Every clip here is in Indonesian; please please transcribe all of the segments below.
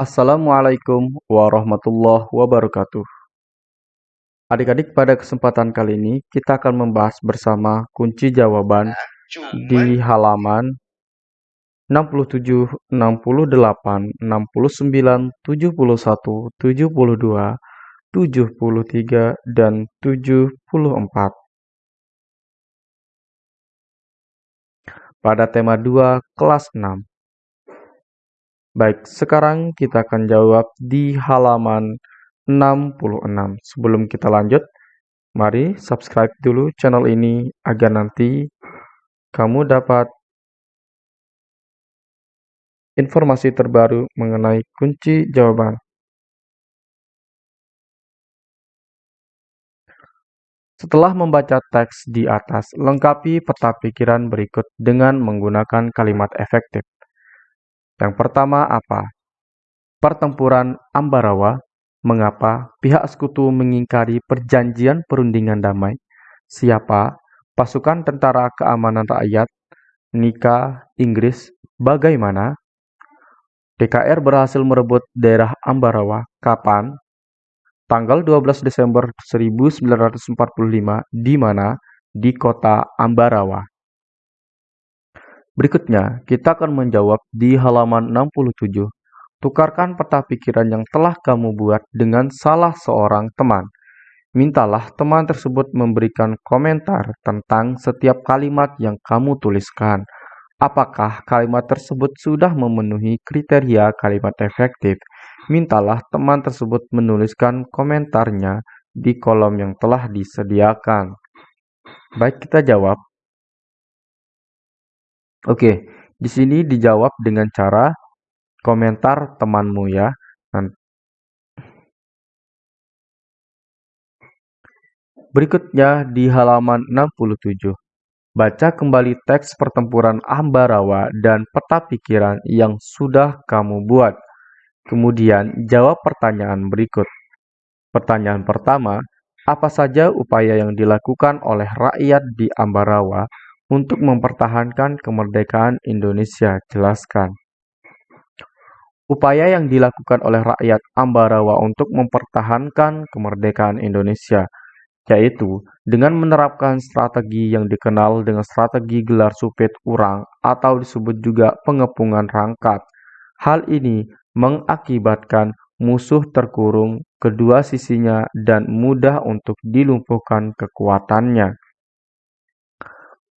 Assalamualaikum warahmatullahi wabarakatuh. Adik-adik, pada kesempatan kali ini kita akan membahas bersama kunci jawaban di halaman 67, 68, 69, 71, 72, 73, dan 74. Pada tema 2 kelas 6. Baik, sekarang kita akan jawab di halaman 66. Sebelum kita lanjut, mari subscribe dulu channel ini agar nanti kamu dapat informasi terbaru mengenai kunci jawaban. Setelah membaca teks di atas, lengkapi peta pikiran berikut dengan menggunakan kalimat efektif. Yang pertama apa? Pertempuran Ambarawa Mengapa pihak sekutu mengingkari perjanjian perundingan damai? Siapa? Pasukan Tentara Keamanan Rakyat? Nika, Inggris, bagaimana? DKR berhasil merebut daerah Ambarawa. Kapan? Tanggal 12 Desember 1945 di mana? Di kota Ambarawa. Berikutnya, kita akan menjawab di halaman 67. Tukarkan peta pikiran yang telah kamu buat dengan salah seorang teman. Mintalah teman tersebut memberikan komentar tentang setiap kalimat yang kamu tuliskan. Apakah kalimat tersebut sudah memenuhi kriteria kalimat efektif? Mintalah teman tersebut menuliskan komentarnya di kolom yang telah disediakan. Baik, kita jawab. Oke, di sini dijawab dengan cara komentar temanmu ya. Berikutnya di halaman 67. Baca kembali teks pertempuran Ambarawa dan peta pikiran yang sudah kamu buat. Kemudian jawab pertanyaan berikut. Pertanyaan pertama, apa saja upaya yang dilakukan oleh rakyat di Ambarawa untuk mempertahankan kemerdekaan Indonesia? Jelaskan. Upaya yang dilakukan oleh rakyat Ambarawa untuk mempertahankan kemerdekaan Indonesia, yaitu dengan menerapkan strategi yang dikenal dengan strategi gelar supit urang atau disebut juga pengepungan rangkat. Hal ini mengakibatkan musuh terkurung kedua sisinya dan mudah untuk dilumpuhkan kekuatannya.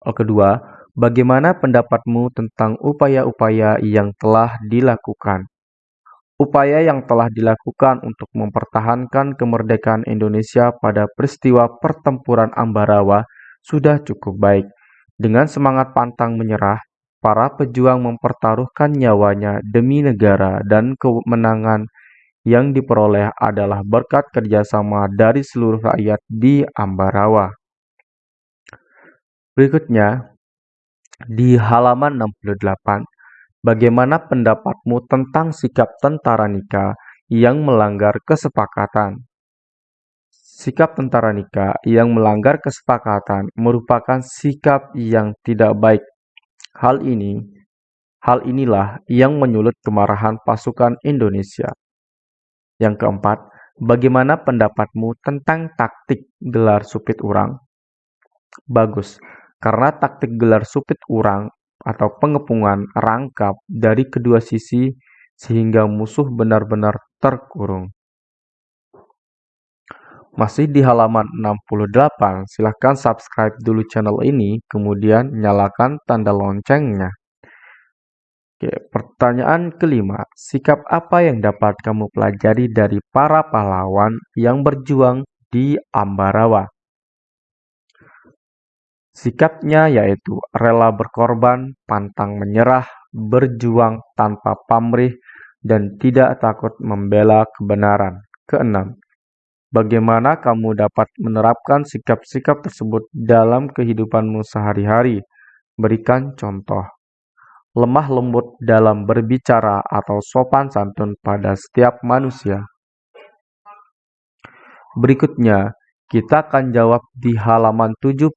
Kedua, bagaimana pendapatmu tentang upaya-upaya yang telah dilakukan? Upaya yang telah dilakukan untuk mempertahankan kemerdekaan Indonesia pada peristiwa pertempuran Ambarawa sudah cukup baik. Dengan semangat pantang menyerah, para pejuang mempertaruhkan nyawanya demi negara dan kemenangan yang diperoleh adalah berkat kerjasama dari seluruh rakyat di Ambarawa. Berikutnya, di halaman 68, Bagaimana pendapatmu tentang sikap tentara Nika yang melanggar kesepakatan? Sikap tentara Nika yang melanggar kesepakatan merupakan sikap yang tidak baik. Hal ini, hal inilah yang menyulut kemarahan pasukan Indonesia. Yang keempat, bagaimana pendapatmu tentang taktik gelar supit urang? Bagus, karena taktik gelar supit urang atau pengepungan rangkap dari kedua sisi sehingga musuh benar-benar terkurung. Masih di halaman 68, silahkan subscribe dulu channel ini, kemudian nyalakan tanda loncengnya. Oke, pertanyaan kelima, sikap apa yang dapat kamu pelajari dari para pahlawan yang berjuang di Ambarawa? Sikapnya yaitu rela berkorban, pantang menyerah, berjuang tanpa pamrih, dan tidak takut membela kebenaran. Keenam, bagaimana kamu dapat menerapkan sikap-sikap tersebut dalam kehidupanmu sehari-hari? Berikan contoh. Lemah lembut dalam berbicara atau sopan santun pada setiap manusia. Berikutnya, kita akan jawab di halaman 70.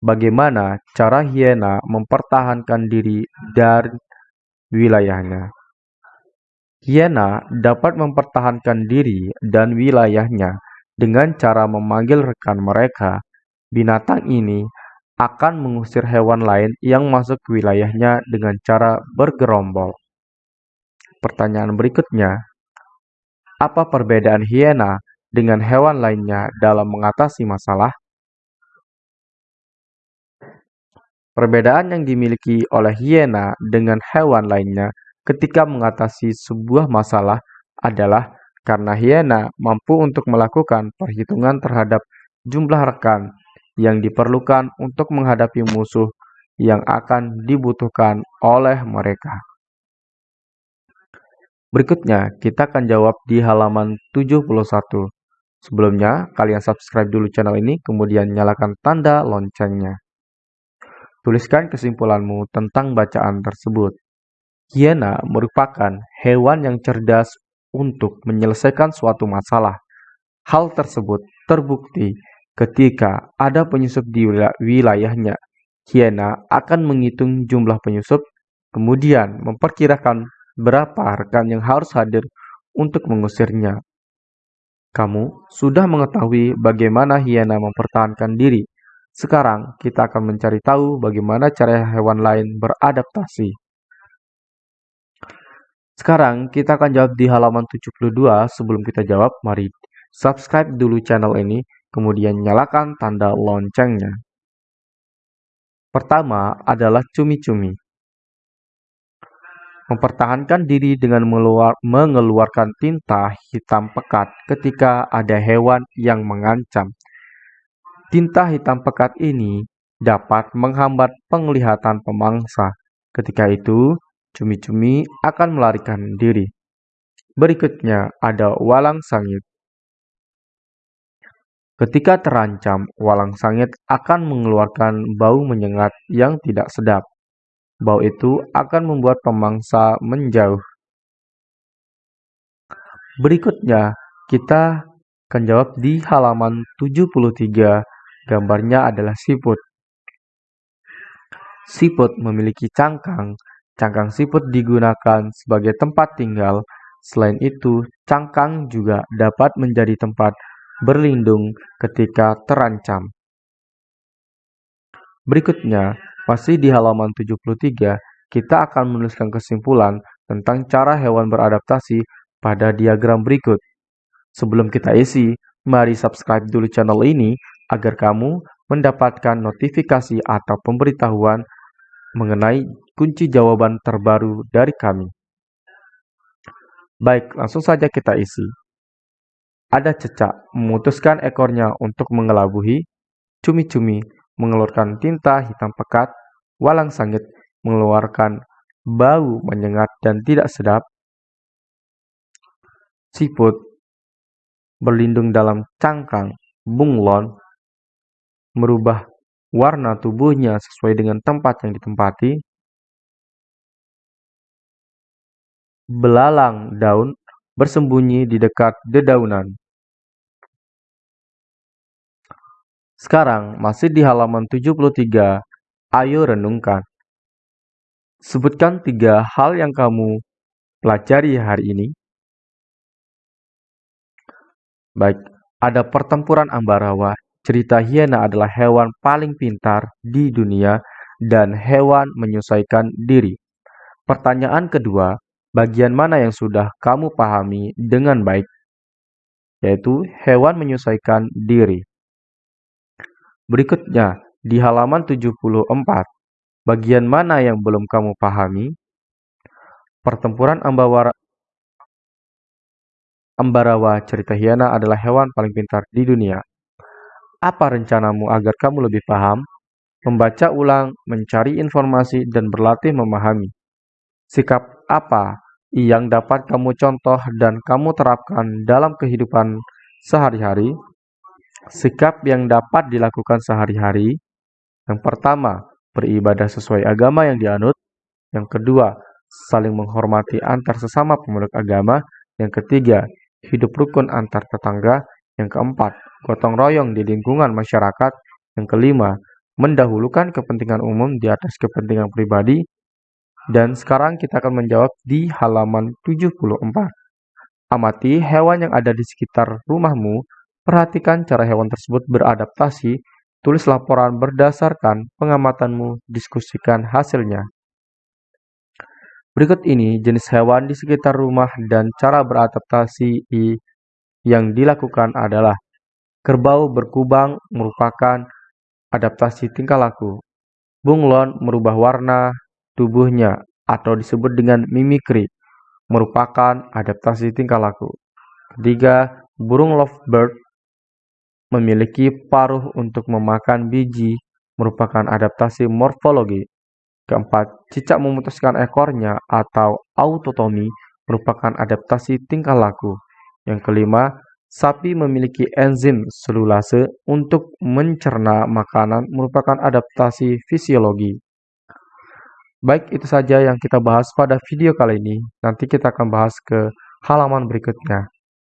Bagaimana cara hiena mempertahankan diri dari wilayahnya? Hiena dapat mempertahankan diri dan wilayahnya dengan cara memanggil rekan mereka. Binatang ini akan mengusir hewan lain yang masuk ke wilayahnya dengan cara bergerombol. Pertanyaan berikutnya, apa perbedaan hiena dengan hewan lainnya dalam mengatasi masalah? Perbedaan yang dimiliki oleh hiena dengan hewan lainnya ketika mengatasi sebuah masalah adalah karena hiena mampu untuk melakukan perhitungan terhadap jumlah rekan yang diperlukan untuk menghadapi musuh yang akan dibutuhkan oleh mereka. Berikutnya, kita akan jawab di halaman 71. Sebelumnya, kalian subscribe dulu channel ini, kemudian nyalakan tanda loncengnya. Tuliskan kesimpulanmu tentang bacaan tersebut. Hiena merupakan hewan yang cerdas untuk menyelesaikan suatu masalah. Hal tersebut terbukti ketika ada penyusup di wilayahnya. Hiena akan menghitung jumlah penyusup, kemudian memperkirakan berapa rekan yang harus hadir untuk mengusirnya. Kamu sudah mengetahui bagaimana hiena mempertahankan diri sekarang kita akan mencari tahu bagaimana cara hewan lain beradaptasi. Sekarang kita akan jawab di halaman 72. Sebelum kita jawab, mari subscribe dulu channel ini, kemudian nyalakan tanda loncengnya. Pertama adalah cumi-cumi. Mempertahankan diri dengan mengeluarkan tinta hitam pekat ketika ada hewan yang mengancam. Tinta hitam pekat ini dapat menghambat penglihatan pemangsa. Ketika itu, cumi-cumi akan melarikan diri. Berikutnya ada walang sangit. Ketika terancam, walang sangit akan mengeluarkan bau menyengat yang tidak sedap. Bau itu akan membuat pemangsa menjauh. Berikutnya, kita akan jawab di halaman 73 Gambarnya adalah siput. Siput memiliki cangkang. Cangkang siput digunakan sebagai tempat tinggal. Selain itu, cangkang juga dapat menjadi tempat berlindung ketika terancam. Berikutnya, masih di halaman 73, kita akan menuliskan kesimpulan tentang cara hewan beradaptasi pada diagram berikut. Sebelum kita isi, mari subscribe dulu channel ini agar kamu mendapatkan notifikasi atau pemberitahuan mengenai kunci jawaban terbaru dari kami. Baik, langsung saja kita isi. Ada cecak memutuskan ekornya untuk mengelabuhi, cumi-cumi mengeluarkan tinta hitam pekat, walang sangit mengeluarkan bau menyengat dan tidak sedap, siput berlindung dalam cangkang bunglon merubah warna tubuhnya sesuai dengan tempat yang ditempati, belalang daun bersembunyi di dekat dedaunan. Sekarang masih di halaman 73, ayo renungkan. Sebutkan tiga hal yang kamu pelajari hari ini. Baik, ada pertempuran Ambarawa Cerita hiena adalah hewan paling pintar di dunia dan hewan menyesuaikan diri. Pertanyaan kedua, bagian mana yang sudah kamu pahami dengan baik? Yaitu hewan menyesuaikan diri. Berikutnya, di halaman 74, bagian mana yang belum kamu pahami? Pertempuran Ambawara Ambarawa cerita hiena adalah hewan paling pintar di dunia. Apa rencanamu agar kamu lebih paham? Membaca ulang, mencari informasi, dan berlatih memahami. Sikap apa yang dapat kamu contoh dan kamu terapkan dalam kehidupan sehari-hari? Sikap yang dapat dilakukan sehari-hari. Yang pertama, beribadah sesuai agama yang dianut. Yang kedua, saling menghormati antar sesama pemeluk agama. Yang ketiga, hidup rukun antar tetangga. Yang keempat, gotong royong di lingkungan masyarakat. Yang kelima, mendahulukan kepentingan umum di atas kepentingan pribadi. Dan sekarang kita akan menjawab di halaman 74. Amati hewan yang ada di sekitar rumahmu, perhatikan cara hewan tersebut beradaptasi, tulis laporan berdasarkan pengamatanmu, diskusikan hasilnya. Berikut ini jenis hewan di sekitar rumah dan cara beradaptasi yang dilakukan adalah kerbau berkubang merupakan adaptasi tingkah laku. Bunglon merubah warna tubuhnya atau disebut dengan mimikri merupakan adaptasi tingkah laku. Ketiga, burung lovebird memiliki paruh untuk memakan biji merupakan adaptasi morfologi. Keempat, cicak memutuskan ekornya atau autotomi merupakan adaptasi tingkah laku. Yang kelima, sapi memiliki enzim selulase untuk mencerna makanan merupakan adaptasi fisiologi. Baik, itu saja yang kita bahas pada video kali ini. Nanti kita akan bahas ke halaman berikutnya.